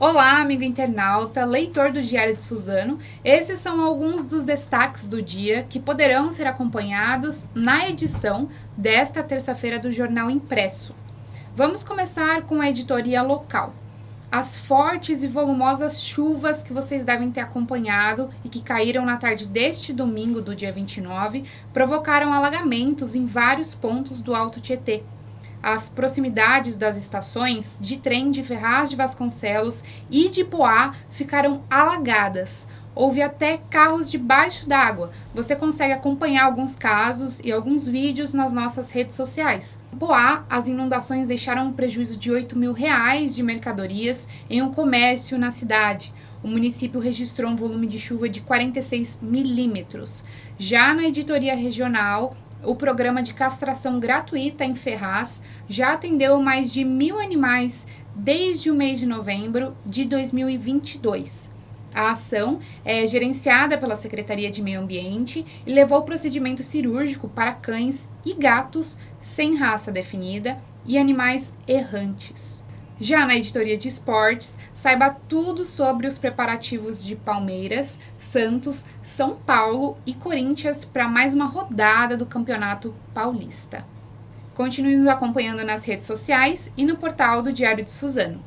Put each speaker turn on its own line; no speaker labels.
Olá, amigo internauta, leitor do Diário de Suzano. Esses são alguns dos destaques do dia que poderão ser acompanhados na edição desta terça-feira do Jornal Impresso. Vamos começar com a editoria local. As fortes e volumosas chuvas que vocês devem ter acompanhado e que caíram na tarde deste domingo, do dia 29, provocaram alagamentos em vários pontos do Alto Tietê, as proximidades das estações de trem de Ferraz de Vasconcelos e de Poá ficaram alagadas. Houve até carros debaixo d'água. Você consegue acompanhar alguns casos e alguns vídeos nas nossas redes sociais. Em Poá, as inundações deixaram um prejuízo de 8 mil reais de mercadorias em um comércio na cidade. O município registrou um volume de chuva de 46 milímetros. Já na editoria regional, o programa de castração gratuita em Ferraz já atendeu mais de mil animais desde o mês de novembro de 2022. A ação é gerenciada pela Secretaria de Meio Ambiente e levou procedimento cirúrgico para cães e gatos sem raça definida e animais errantes. Já na editoria de esportes, saiba tudo sobre os preparativos de Palmeiras, Santos, São Paulo e Corinthians para mais uma rodada do Campeonato Paulista. Continue nos acompanhando nas redes sociais e no portal do Diário de Suzano.